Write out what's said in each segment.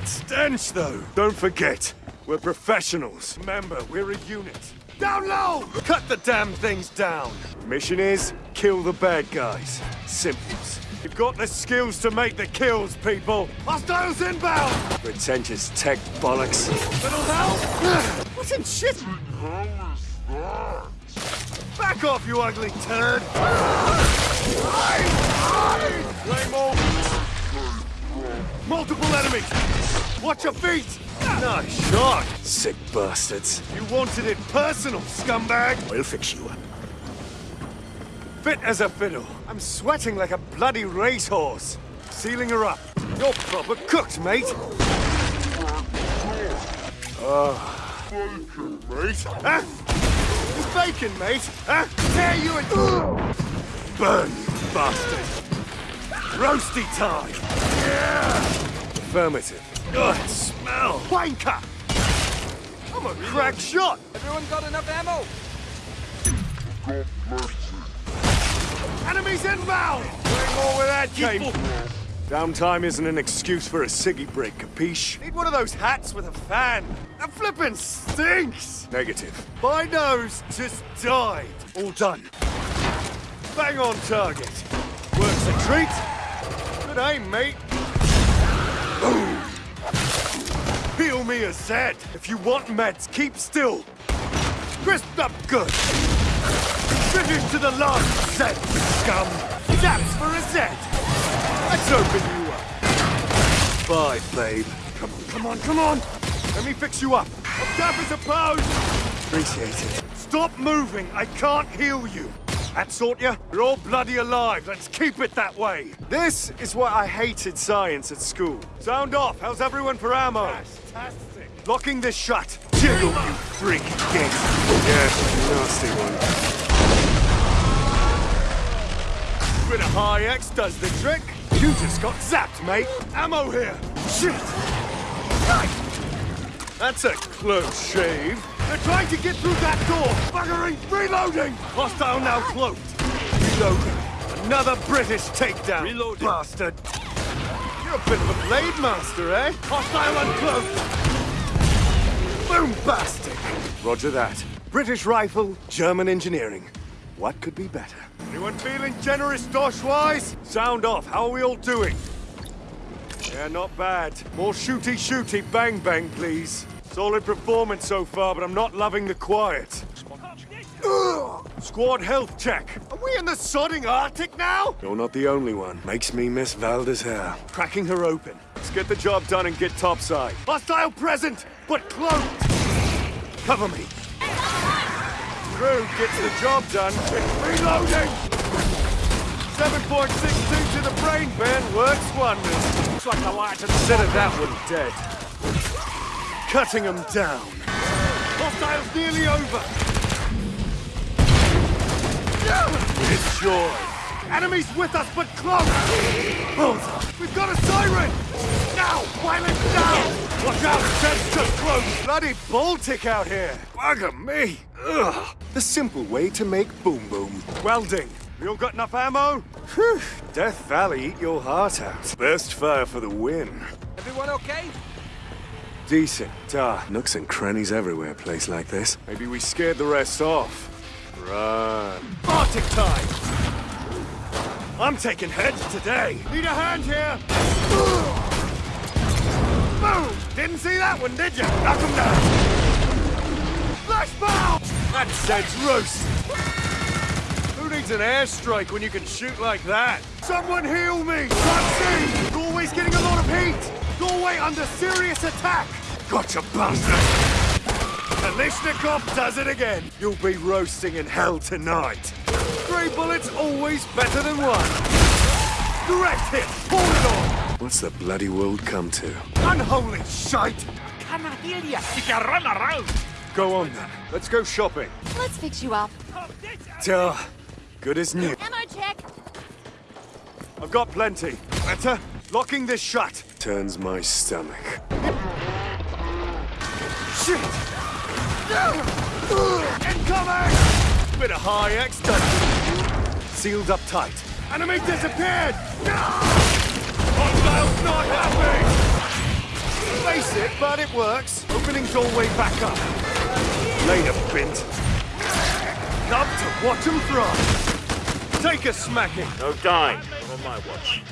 That stench, though. Don't forget, we're professionals. Remember, we're a unit. Down low! Cut the damn things down. Mission is, kill the bad guys. Simples. You've got the skills to make the kills, people. Hostiles inbound! Pretentious tech bollocks. Little help? What in shit? Back off, you ugly turd! Multiple enemies! Watch your feet! Nice shot! Sick bastards. You wanted it personal, scumbag! We'll fix you up. Fit as a fiddle. I'm sweating like a bloody racehorse. Sealing her up. You're proper cooked, mate. Oh. Bacon, mate. Huh? Bacon, mate. Huh? Dare you and... Burn, you bastard. Roasty time. Yeah. Affirmative. Ugh, smell. Wanker. I'm a crack shot. Everyone got enough ammo? Enemies inbound! Doing more with that, Cape. Downtime isn't an excuse for a ciggy break, capiche? Need one of those hats with a fan. The flippin' stinks! Negative. My nose just died. All done. Bang on target. Works a treat. Good aim, mate. Boom. Heal me a Z. If you want meds, keep still. Crisped up good. Finish to the last set, scum! That's for a Z! Let's open you up. Bye, babe. Come on, come on, come on! Let me fix you up. I'm tough as a post! Appreciate it. Stop moving! I can't heal you! That sort ya? You're all bloody alive. Let's keep it that way. This is why I hated science at school. Sound off. How's everyone for ammo? Fantastic. Locking this shut. Jiggle, you freak. Yes, nasty one. Bit of high X does the trick. You just got zapped, mate. Ammo here. Shit. That's a close shave. They're trying to get through that door. Buggering. Reloading. Hostile now cloaked. Reloading. Another British takedown. Reloading. Bastard. You're a bit of a blade master, eh? Hostile uncloaked. Boom-bastic. Roger that. British rifle, German engineering. What could be better? Anyone feeling generous, Dosh-wise? Sound off. How are we all doing? Yeah, not bad. More shooty-shooty bang-bang, please. Solid performance so far, but I'm not loving the quiet. Squad health check. Are we in the sodding Arctic now? You're not the only one. Makes me miss Valda's hair. Cracking her open. Let's get the job done and get topside. Hostile present, but cloaked. Cover me. Crew gets the job done. It's reloading. 7.62 to the brain bin works wonders. Looks like I like to consider that one dead. Cutting them down. Hostiles nearly over. Joy. Enemies with us, but close. Hold. We've got a siren. Now, it's down. Watch out, Ted's just close. Bloody Baltic out here. Bugger me. Ugh. The simple way to make boom boom. Welding. We all got enough ammo? Whew. Death Valley eat your heart out. Burst fire for the win. Everyone okay? Decent. Ah, nooks and crannies everywhere, a place like this. Maybe we scared the rest off. Run. Arctic time! I'm taking heads today. Need a hand here? Boom! Didn't see that one, did you? Knock him down. Flash bomb! That said's roast. Who needs an airstrike when you can shoot like that? Someone heal me! Can't see! Doorway's getting a lot of heat! Doorway under serious attack! Gotcha, bastard! Kalashnikov does it again! You'll be roasting in hell tonight! Three bullets always better than one! Direct hit! Pull it on! What's the bloody world come to? Unholy shite! Canadilla! You can run around! Go on then. Let's go shopping. Let's fix you up. Duh. Good as new. Ammo check. I've got plenty. Better? Locking this shut. Turns my stomach. Shit! Incoming! Bit of high X done. Sealed up tight. Enemy disappeared! Hostiles not happy! Basic, but it works. Opening doorway back up. Later, Bint. Come to watch 'em fry. Take a smacking. No dying on my watch.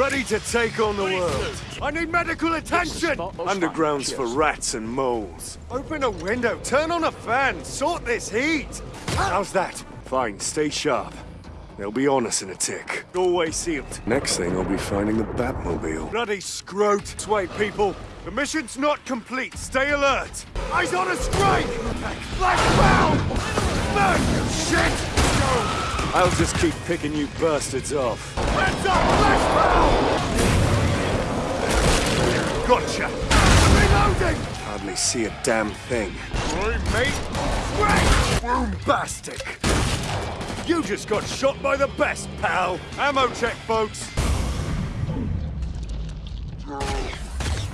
Ready to take on the world. I need medical attention! Underground's for rats and moles. Open a window, turn on a fan, sort this heat! How's that? Fine, stay sharp. They'll be on us in a tick. Doorway sealed. Next thing, I'll be finding the Batmobile. Bloody scrote! Wait, people. The mission's not complete. Stay alert. Eyes on a strike! Flashbound! Burn, you shit! I'll just keep picking you bastards off. Heads up! Flashbound! Gotcha! I'm Reloading! Hardly see a damn thing. Right, mate? Great! Boombastic! You just got shot by the best, pal! Ammo check, folks!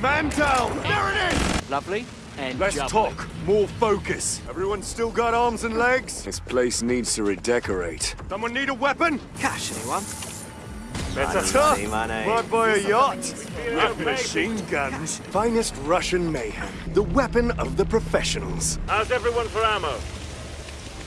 Man down! There it is! Lovely. And Less jubbly. talk, more focus. Everyone still got arms and legs? This place needs to redecorate. Someone need a weapon? Cash, anyone? Better tough. Might buy a yacht. With machine guns. Finest Russian mayhem. The weapon of the professionals. How's everyone for ammo?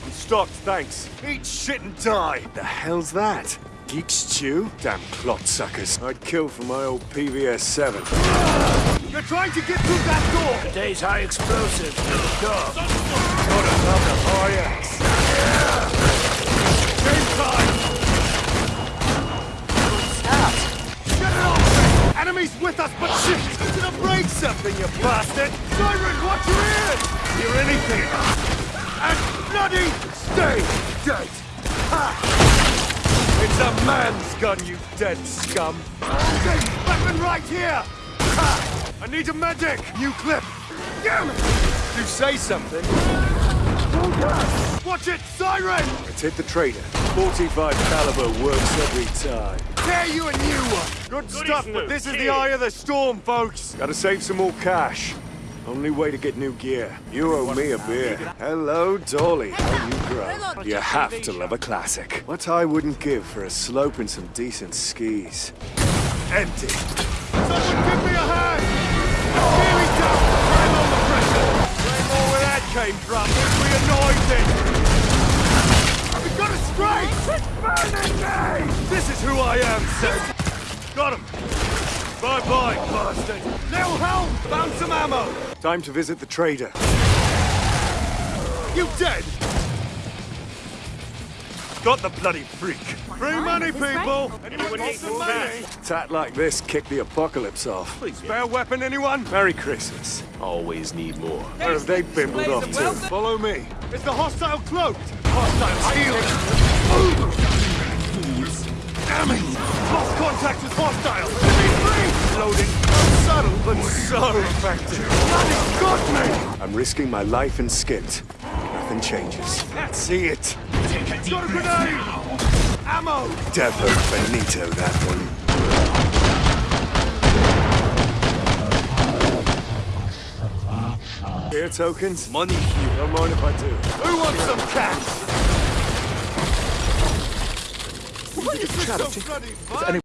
I'm stocked, thanks. Eat shit and die. The hell's that? Geek stew? Damn clot suckers. I'd kill for my old PVS 7. You're trying to get through that door! Today's high explosive. Got another high axe. Game time! Stop! Get it off! Enemies with us, but shit! You gonna break something, you bastard! Siren, watch your ears! Hear anything? And bloody stay dead! Ha! It's a man's gun, you dead scum! Okay, weapon right here! Ha! I need a medic! New clip! Damn it! You say something. Watch it, siren! Let's hit the trader. 45 caliber works every time. Dare you a new one! Good stuff, but this is the eye of the storm, folks! Gotta save some more cash. Only way to get new gear. You owe me a beer. Hello, Dolly. How you grow? You have to love a classic. What I wouldn't give for a slope and some decent skis. Empty. Came from? We it! We've got burning me! This is who I am, Sid! Got him! Bye-bye, bastard! Little help! Found some ammo! Time to visit the trader. You dead? Got the bloody freak. Free money, people! Anyone want some money? Tat like this kick the apocalypse off. Please, spare weapon, anyone? Merry Christmas. Always need more. Where have they bimbled off to? Follow me. Is the hostile cloaked? Hostile healing. Damn it! Lost contact with hostile. Loading. Subtle, but so effective. Bloody got me! I'm risking my life and skint. Nothing changes. See it. Got a grenade! Ammo! Devo Benito, that one. Here, tokens? Money here. Don't mind if I do. Who wants some cash? What is this so bloody fun?